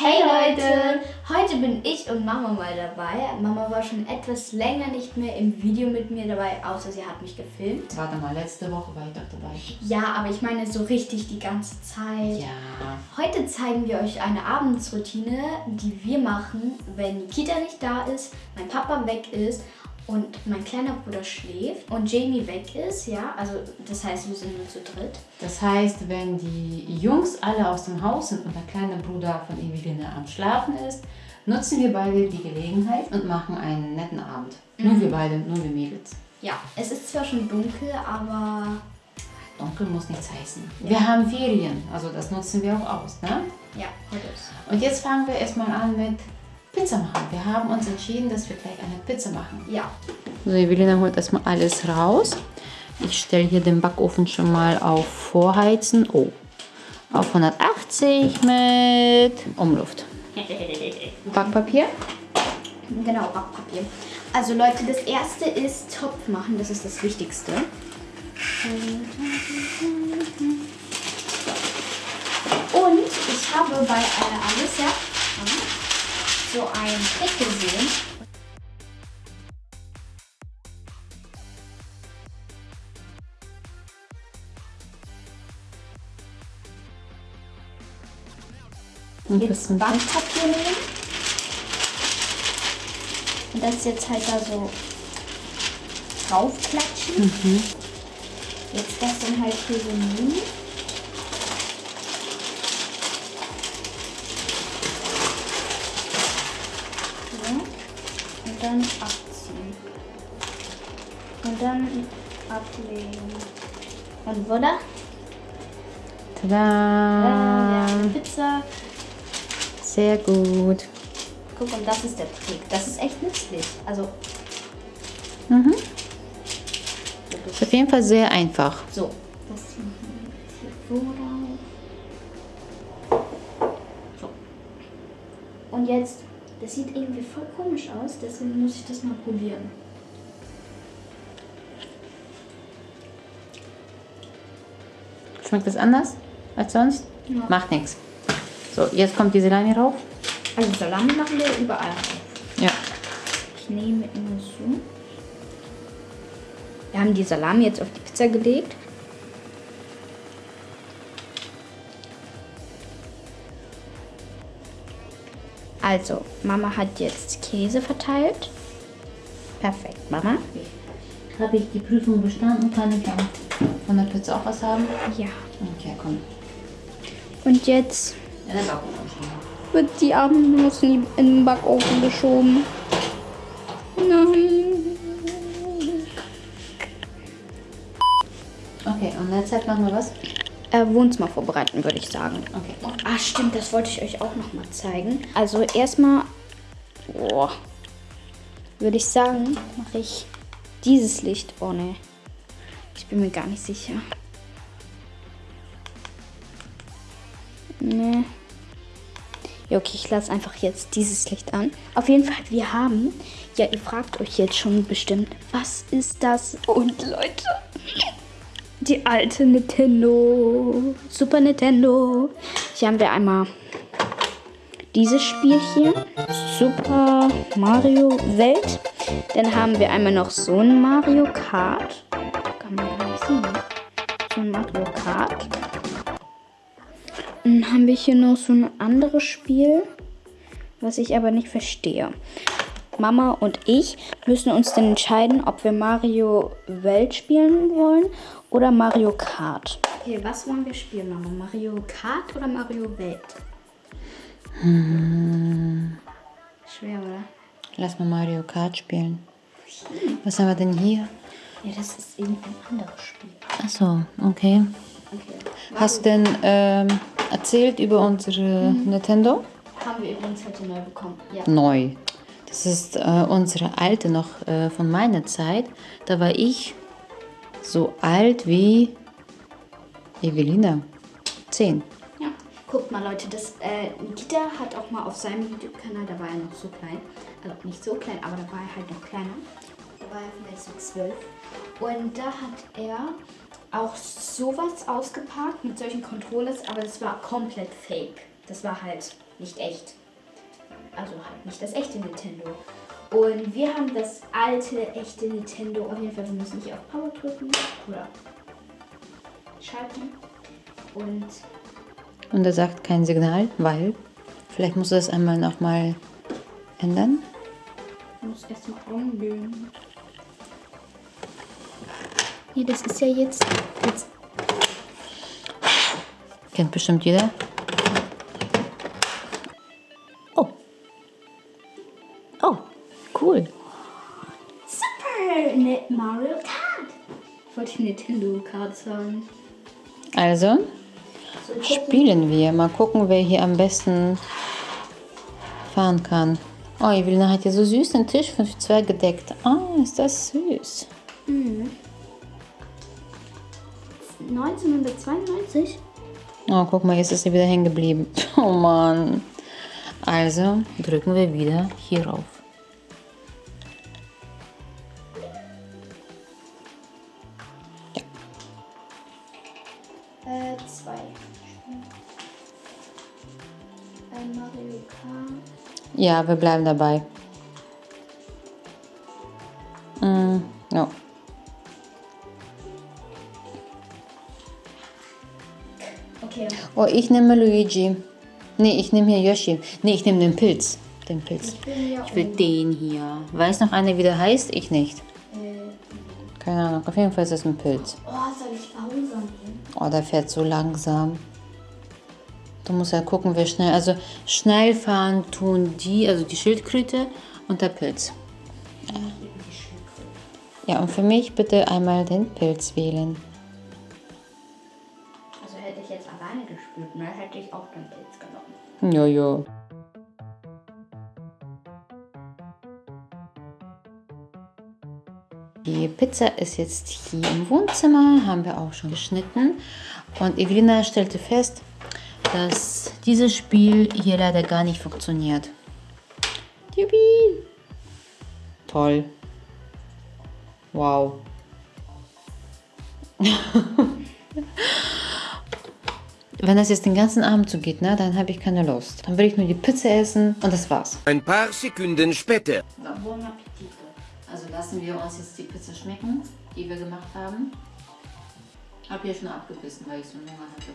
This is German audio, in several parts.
Hey Leute! Heute bin ich und Mama mal dabei. Mama war schon etwas länger nicht mehr im Video mit mir dabei, außer sie hat mich gefilmt. Warte mal, letzte Woche war ich doch dabei. Ja, aber ich meine so richtig die ganze Zeit. Ja. Heute zeigen wir euch eine Abendsroutine, die wir machen, wenn Nikita nicht da ist, mein Papa weg ist und mein kleiner Bruder schläft und Jamie weg ist, ja, also das heißt, wir sind nur zu dritt. Das heißt, wenn die Jungs alle aus dem Haus sind und der kleine Bruder von Eveline am Schlafen ist, nutzen wir beide die Gelegenheit und machen einen netten Abend. Nur wir beide, nur wir Mädels. Ja, es ist zwar schon dunkel, aber Dunkel muss nichts heißen. Wir haben Ferien, also das nutzen wir auch aus, ne? ja, heute ist. Und jetzt fangen wir erstmal an mit Pizza machen. Wir haben uns entschieden, dass wir gleich eine Pizza machen. Ja, So, Evelina holt erstmal alles raus. Ich stelle hier den Backofen schon mal auf Vorheizen. Oh, auf 180 mit Umluft. Backpapier. genau, Backpapier. Also Leute, das erste ist Topf machen, das ist das Wichtigste. Und ich habe bei äh, Alicia so einen Trick gesehen. Und Jetzt bisschen Backpapier nehmen. Und das jetzt halt da so draufklatschen. Jetzt das dann halt hier so nehmen. So. Und dann abziehen. Und dann ablegen. Und voilà. Tada! Ja, Pizza. Sehr gut. Guck, und das ist der Trick. Das ist echt nützlich. Also, Mhm. Ist auf jeden Fall sehr einfach. so. Das machen wir jetzt hier so drauf. So. Und jetzt, das sieht irgendwie voll komisch aus, deswegen muss ich das mal probieren. Schmeckt das anders als sonst? Ja. Macht nichts. So, jetzt kommt die Salami rauf. Also Salami machen wir überall drauf. Ja. Ich nehme immer so. Wir haben die Salami jetzt auf die Pizza gelegt. Also, Mama hat jetzt Käse verteilt. Perfekt, Mama. Habe ich die Prüfung bestanden? Kann ich dann von der Pizza auch was haben? Ja. Okay, komm. Und jetzt Ja, wird die Abendnuss in, den Backofen geschoben. Nein. Okay, und Zeit machen wir was? Äh, Wohnzimmer vorbereiten, würde ich sagen. Okay. Ah, stimmt, das wollte ich euch auch noch mal zeigen. Also erstmal, boah, würde ich sagen, mache ich dieses Licht. Oh ne, ich bin mir gar nicht sicher. Ne. Ja, okay, ich lasse einfach jetzt dieses Licht an. Auf jeden Fall, wir haben, ja, ihr fragt euch jetzt schon bestimmt, was ist das? Und Leute, die alte Nintendo, Super Nintendo. Hier haben wir einmal dieses Spielchen, Super Mario Welt. Dann haben wir einmal noch so ein Mario Kart. Kann man gar nicht sehen. ne? So ein Mario Kart. Dann haben wir hier noch so ein anderes Spiel, was ich aber nicht verstehe. Mama und ich müssen uns dann entscheiden, ob wir Mario Welt spielen wollen oder Mario Kart. Okay, was wollen wir spielen, Mama? Mario Kart oder Mario Welt? Schwer, oder? Lass mal Mario Kart spielen. Was haben wir denn hier? Ja, das ist irgendein anderes Spiel. Achso, okay. Okay. Hast du denn ähm, erzählt über unsere Nintendo? Haben wir übrigens heute neu bekommen. Ja. Neu. Das ist äh, unsere alte noch äh, von meiner Zeit. Da war ich so alt wie Evelina. Zehn. ja. Guckt mal, Leute, das äh, Nikita hat auch mal auf seinem YouTube-Kanal, da war er noch so klein. Also nicht so klein, aber da war er halt noch kleiner. Da war er vielleicht so zwölf. Und da hat er auch sowas ausgepackt mit solchen Controllers, aber das war komplett fake. Das war halt nicht echt. Also halt nicht das echte Nintendo. Und wir haben das alte, echte Nintendo. Auf jeden Fall, wir müssen nicht auf Power drücken oder schalten. Und Und er sagt kein Signal, weil vielleicht muss er das einmal nochmal ändern. ich muss erstmal angehen. Nee, das ist ja jetzt. jetzt Kennt bestimmt jeder. Wollte ich Nintendo Kart sagen. Also, So, spielen wir. Mal gucken, wer hier am besten fahren kann. Oh, Evelina hat ja so süß den Tisch für zwei gedeckt. Oh, ist das süß. 1992? Oh, guck mal, jetzt ist sie wieder hängen geblieben. Oh Mann. Also drücken wir wieder hierauf. Äh, zwei. Ein Mario Kart. Ja, wir bleiben dabei. Mm, no. Okay. Oh, ich nehme Luigi. Nee, ich nehme hier Yoshi. Nee, ich nehme den Pilz. Den Pilz. Ich Ich will den hier. Weiß noch einer, wie der heißt? Ich nicht. Äh, Keine Ahnung. Auf jeden Fall ist es ein Pilz. Oh, der fährt so langsam. Du musst ja gucken, wer schnell. Also schnell fahren tun die, also die Schildkröte und der Pilz. Ja, und für mich bitte einmal den Pilz wählen. Also hätte ich jetzt alleine gespielt, ne, hätte ich auch den Pilz genommen. Jojo. Die Pizza ist jetzt hier im Wohnzimmer, haben wir auch schon geschnitten. Und Evelina stellte fest, dass dieses Spiel hier leider gar nicht funktioniert. Juppie! Toll. Wow. Wenn das jetzt den ganzen Abend so geht, ne, dann habe ich keine Lust. Dann will ich nur die Pizza essen und das war's. Ein paar Sekunden später. Buon appetito. Also lassen wir uns jetzt die Pizza schmecken, die wir gemacht haben. Hab hier schon abgebissen, weil ich so einen Hunger hatte.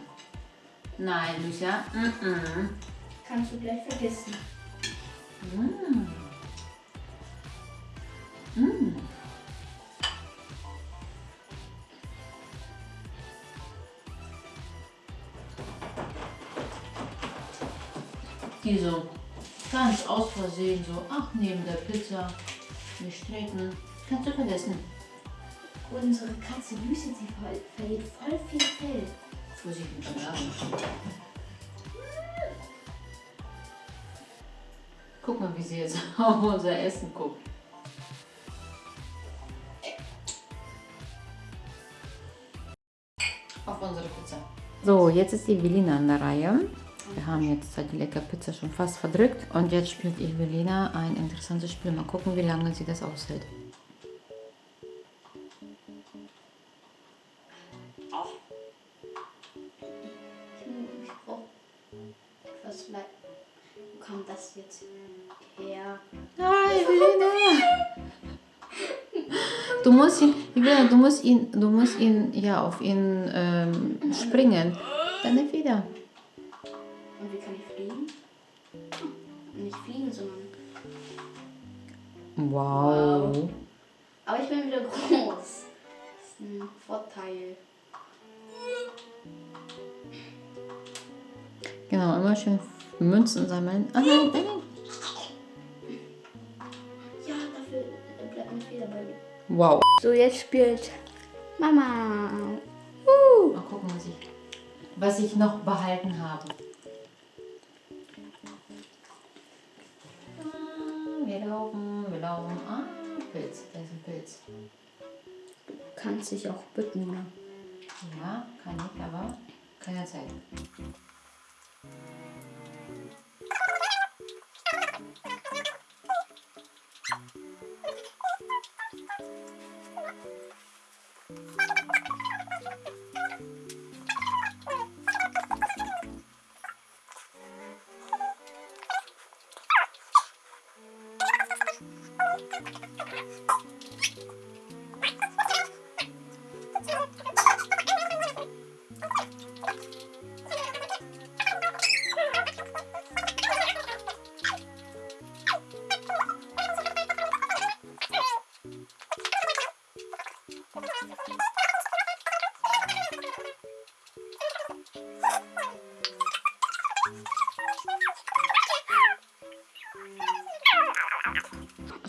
Nein, Lucia. Mm -mm. Kannst du gleich vergessen. Die so ganz aus Versehen so, ach, neben der Pizza, nicht streiten. Kannst du vergessen. Unsere Katze Lucy, sie ver- verliert voll viel Fell. Vorsicht mit dem Schlafen. Guck mal, wie sie jetzt auf unser Essen guckt. Auf unsere Pizza. So, jetzt ist Evelina an der Reihe. Wir haben jetzt die leckere Pizza schon fast verdrückt. Und jetzt spielt Evelina ein interessantes Spiel. Mal gucken, wie lange sie das aushält. Ich brauche etwas Leid. Wo kommt das jetzt her? Nein, Evelina! Du musst ihn, Evelina, du musst ihn, du musst ihn, ja, auf ihn ähm, springen. Dann nicht wieder. Wow. Aber ich bin wieder groß. Das ist ein Vorteil. Genau, immer schön Münzen sammeln. Ah, nein, nein, nein. Ja, dafür bleibt ein Fehler bei mir. Wow. So, jetzt spielt Mama. Mal gucken, was ich, was ich noch behalten habe. Ah, Wir laufen, wir laufen. Ah, Pilz, da ist ein Pilz. Du kannst dich auch bücken, ne? Ja, kann ich, aber keine Zeit.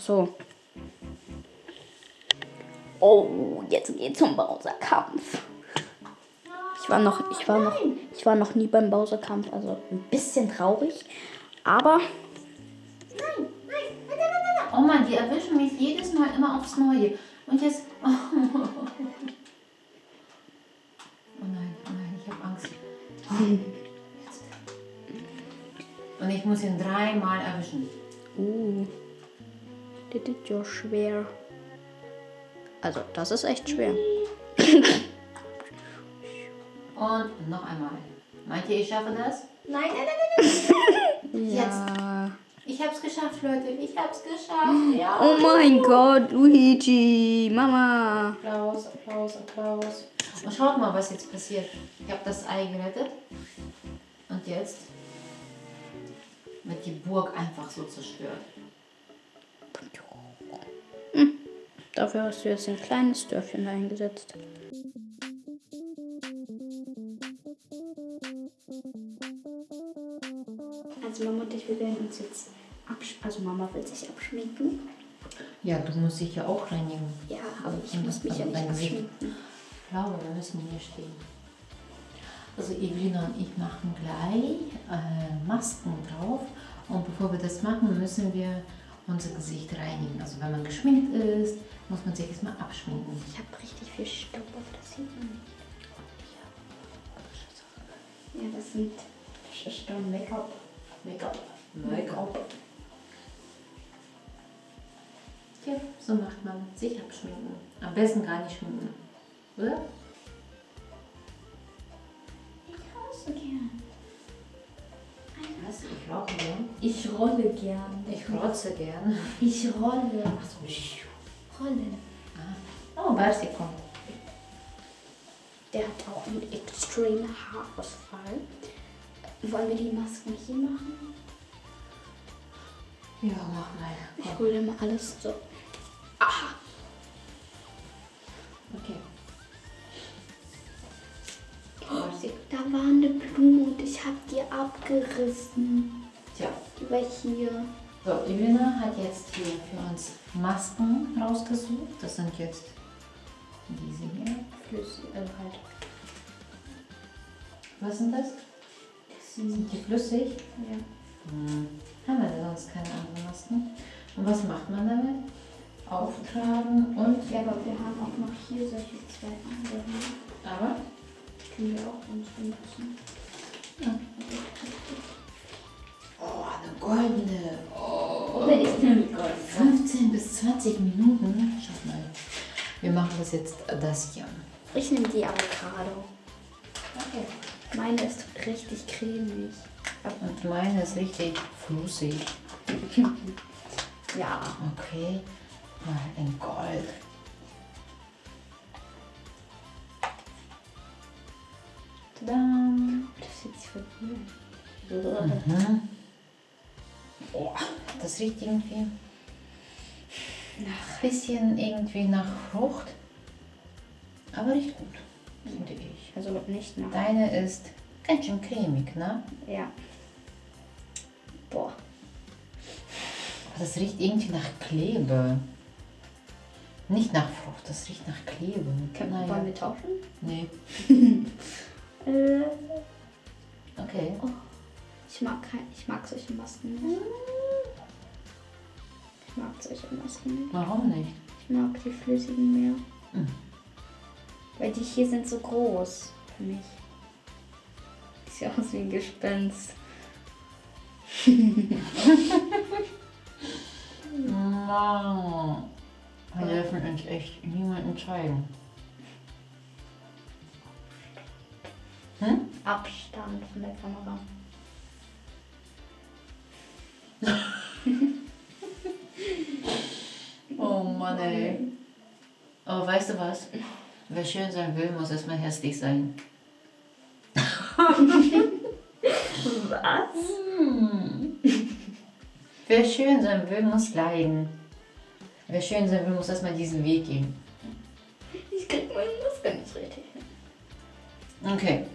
So. Oh, jetzt geht's zum Bowser-Kampf. Ich war noch, ich war noch, ich war noch nie beim Bowser-Kampf, also ein bisschen traurig. Aber Oh Mann, die erwischen mich jedes Mal immer aufs Neue. Und jetzt. Oh, nein, oh nein, ich habe Angst. Jetzt. Und ich muss ihn dreimal erwischen. Uh, das ist ja schwer. Also, das ist echt schwer. Und noch einmal. Meint ihr, ich schaffe das? Nein, nein, nein, nein. Ja. Ich hab's geschafft, Leute. Ich hab's geschafft. Ja. Oh mein Gott, Luigi, Mama. Applaus, Applaus, Applaus. Und schaut mal, was jetzt passiert. Ich habe das Ei gerettet. Und jetzt wird die Burg einfach so zerstört. Dafür hast du jetzt ein kleines Dörfchen eingesetzt. Also Mama und ich, wir werden uns jetzt absch also Mama will sich abschminken. Ja, du musst dich ja auch reinigen. Ja, aber ich muss mich ja nicht abschminken. Ich glaube, wir müssen hier stehen. Also Evelina und ich machen gleich äh, Masken drauf. Und bevor wir das machen, müssen wir unser Gesicht reinigen. Also wenn man geschminkt ist, muss man sich erstmal abschminken. Ich habe richtig viel Staub auf das sieht man nicht. Ja, das sind dann Make-up. Make-up. Make-up. Ja, so macht man sich abschminken. Am besten gar nicht schminken. Oder? Ich rauche gern. Was? Ich rauche gern. Ich rolle gern. Ich rotze gern. Ich rolle. Achso. Rolle. Oh, Barsi kommt. Der hat auch einen extremen Haarausfall. Wollen wir die Masken hier machen? Ja, mach mal. Ich hole mal alles so. Aha. Okay. Habe die abgerissen. Tja. Die war hier. So, Evelina hat jetzt hier für uns Masken rausgesucht. Das sind jetzt diese hier. Flüssig, also halt. Was sind das? Das sind, Sind die flüssig? ja. Hm. Haben wir denn sonst keine anderen Masken? Und was macht man damit? Auftragen und. ja, aber wir haben auch noch hier solche zwei andere. Aber? Können wir auch uns benutzen. Oh, eine goldene. Oh. Oder ist nämlich Gold. 15 bis 20 Minuten. Schaut mal. Wir machen das jetzt das hier. Ich nehme die Avocado. Okay. Meine ist richtig cremig. Und meine ist richtig flüssig. Ja. Okay. Mal in Gold. Tadam. Das voll cool an. Mhm. Oh, das riecht irgendwie Nach. bisschen irgendwie nach Frucht. Aber riecht gut, finde ich. Also nicht nach. Deine ist ganz schön cremig, ne? Ja. Boah. Das riecht irgendwie nach Klebe. Nicht nach Frucht, das riecht nach Klebe. Können, Naja. Wollen wir tauschen? Nee. Äh, Okay. ich mag kein, ich mag solche Masken nicht. Ich mag solche Masken nicht. Warum nicht? Ich mag die flüssigen mehr. Mhm. Weil die hier sind so groß für mich. Sieht aus wie ein Gespenst. Mann. Wir dürfen uns echt niemanden zeigen. Hm? Abstand von der Kamera. Nee. Aber weißt du was? Wer schön sein will, muss erstmal hässlich sein. Was? Wer schön sein will, muss leiden. Wer schön sein will, muss erstmal diesen Weg gehen. Ich krieg meinen Muskel nicht richtig hin. Okay.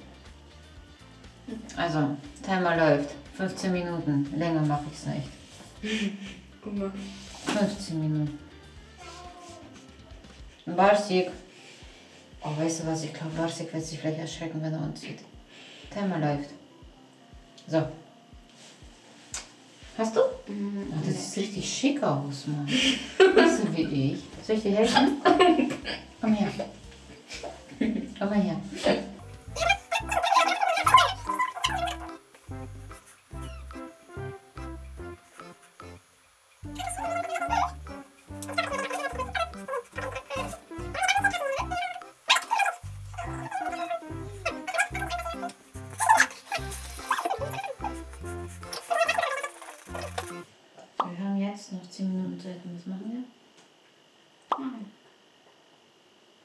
Also, Timer läuft. 15 Minuten. Länger mache ich es nicht. Guck mal. 15 Minuten. Barsik. Oh, weißt du was? Ich glaube, Barsik wird sich vielleicht erschrecken, wenn er uns sieht. Timer läuft. So. Hast du? Oh, das sieht richtig schick aus, Mann. Bist du wie ich? Soll ich dir helfen? Komm her. Komm mal her. 10 Minuten Zeit. Und was machen wir?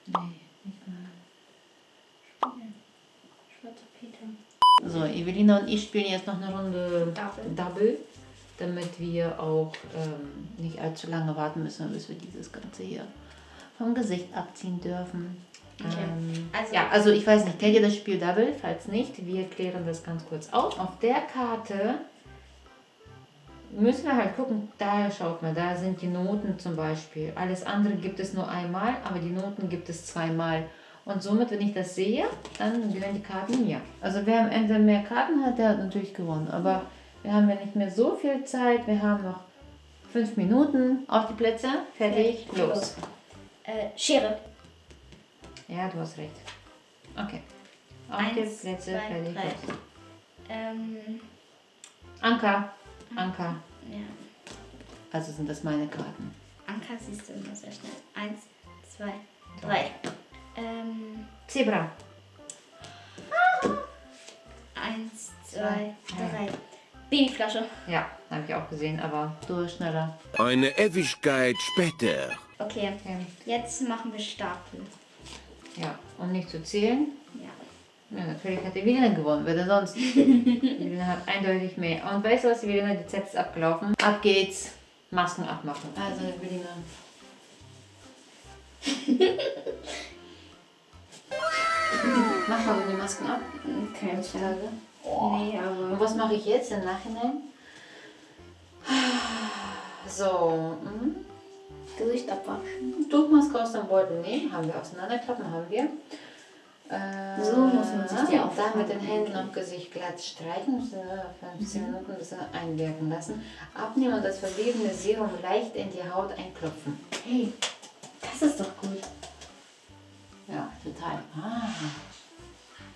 Nee, nicht mal. Schwarzer Peter. So, Evelina und ich spielen jetzt noch eine Runde Double. Double damit wir auch ähm, nicht allzu lange warten müssen, bis wir dieses Ganze hier vom Gesicht abziehen dürfen. Okay. Ähm, Also- ja, also ich weiß nicht, kennt ihr das Spiel Double? Falls nicht, wir klären das ganz kurz auf. Auf der Karte müssen wir halt gucken, da schaut mal, da sind die Noten zum Beispiel. Alles andere gibt es nur einmal, aber die Noten gibt es zweimal. Und somit, wenn ich das sehe, dann gehören die Karten mir. Also wer am Ende mehr Karten hat, der hat natürlich gewonnen. Aber wir haben ja nicht mehr so viel Zeit. Wir haben noch fünf Minuten auf die Plätze. Fertig, Fertig, los. los. Äh, Schere. Ja, du hast recht. Okay. Auf Eins, die Plätze, zwei, fertig, drei. los. Ähm, Anker. Anker. Ja. Also sind das meine Karten. Anker siehst du immer sehr schnell. Eins, zwei, drei. Ähm, Zebra. eins, zwei, drei. Babyflasche. Ja, habe ich auch gesehen, aber du bist schneller. Eine Ewigkeit später. Okay, Okay. jetzt machen wir Stapel. Ja, um nicht zu zählen. Ja. Ja, natürlich hat Evelina gewonnen, wer denn sonst? Evelina hat eindeutig mehr. Und weißt du was, Evelina, die Zeit ist abgelaufen. Ab geht's. Masken abmachen. Also, Evelina. Mach mal die Masken ab. Okay, Heutzutage. Nee, Und aber. was mache ich jetzt im Nachhinein? So, mhm. Gesicht abwaschen. Tuchmaske aus dem Beutel nehmen, haben wir auseinanderklappen, haben wir. Äh, So muss man sich die auftragen. Dann mit den Händen am Gesicht glatt streichen, müssen wir 15 Mhm. Minuten ein bisschen einwirken lassen. Abnehmen und das verbliebene Serum leicht in die Haut einklopfen. Hey, das ist doch gut. Ja, total. Ah.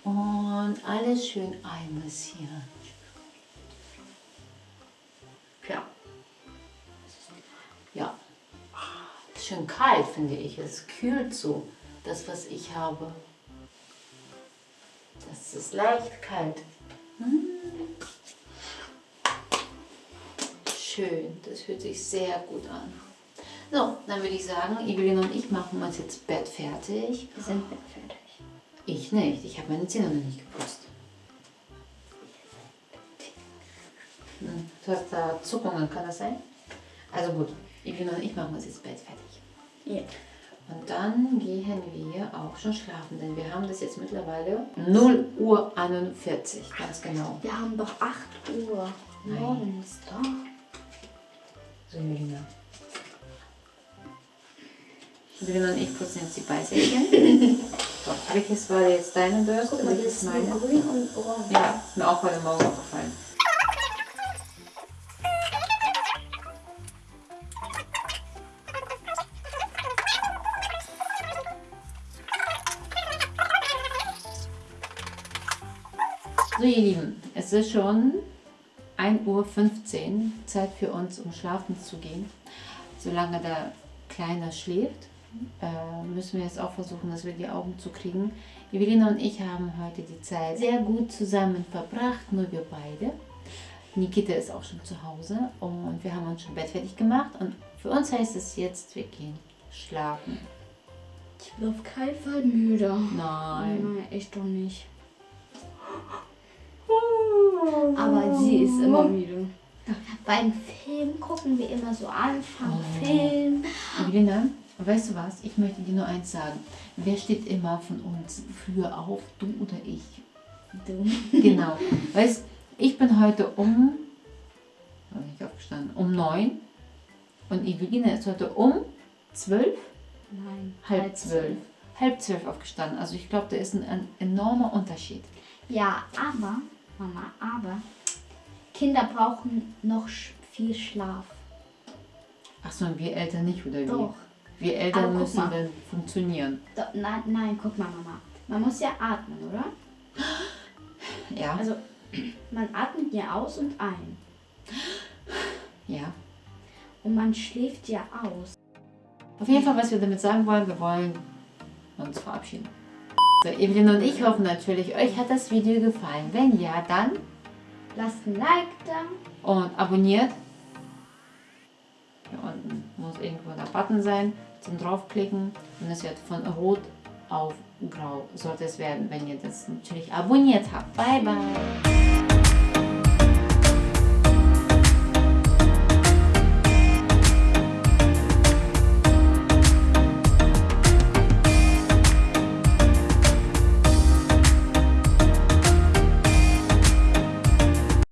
Und alles schön einmassieren. Ja. Ja. Ist schön kalt, finde ich. Es kühlt so, das, was ich habe. Ist leicht kalt. Hm. Schön, das fühlt sich sehr gut an. So, dann würde ich sagen, Evelyn und ich machen uns jetzt Bett fertig. Wir sind fertig. Ich nicht, ich habe meine Zähne noch nicht geputzt. Hm, Du hast da Zuckungen, kann das sein? Also gut, Evelyn und ich machen uns jetzt Bett fertig. Ja. Und dann gehen wir auch schon schlafen, denn wir haben das jetzt mittlerweile 0 Uhr 41, ganz genau. Wir haben doch 8 Uhr morgens. Doch. So, Evelina. Evelyn und ich putzen jetzt die Beißhäkchen. so, welches war jetzt deine Bürste? Guck mal, das welches ist meine? grün und orange. Ja, ist mir auch heute Morgen aufgefallen. So, ihr Lieben, es ist schon 1.15 Uhr, Zeit für uns, um schlafen zu gehen. Solange der Kleine schläft, äh, müssen wir jetzt auch versuchen, dass wir die Augen zu kriegen. Evelina und ich haben heute die Zeit sehr gut zusammen verbracht, nur wir beide. Nikita ist auch schon zu Hause und wir haben uns schon bettfertig gemacht und für uns heißt es jetzt, wir gehen schlafen. Ich bin auf keinen Fall müde. Nein. Nein, ich doch nicht. Aber sie ist immer müde. Beim Film gucken wir immer so Anfang Film. Evelina, weißt du was? Ich möchte dir nur eins sagen. Wer steht immer von uns früher auf? Du oder ich? Du. Genau. Weißt ich bin heute um. Ich aufgestanden? Um neun. Und Evelina ist heute um zwölf, Nein. halb zwölf. Halb zwölf aufgestanden. Also ich glaube, da ist ein, ein enormer Unterschied. Ja, aber, Mama, aber Kinder brauchen noch viel Schlaf. Achso, und wir Eltern nicht, oder wie? Doch. Wir Eltern müssen mal. dann funktionieren. Do nein, nein, guck mal, Mama. Man muss ja atmen, oder? Ja? Also, man atmet ja aus und ein. ja. Und man schläft ja aus. Auf jeden Fall, was wir damit sagen wollen, wir wollen uns verabschieden. So, Evelyn und ich hoffen natürlich, euch hat das Video gefallen. Wenn ja, dann Lasst ein Like da. und abonniert. Hier unten muss irgendwo der Button sein zum draufklicken und es wird von rot auf grau sollte es werden, wenn ihr das natürlich abonniert habt. Bye bye.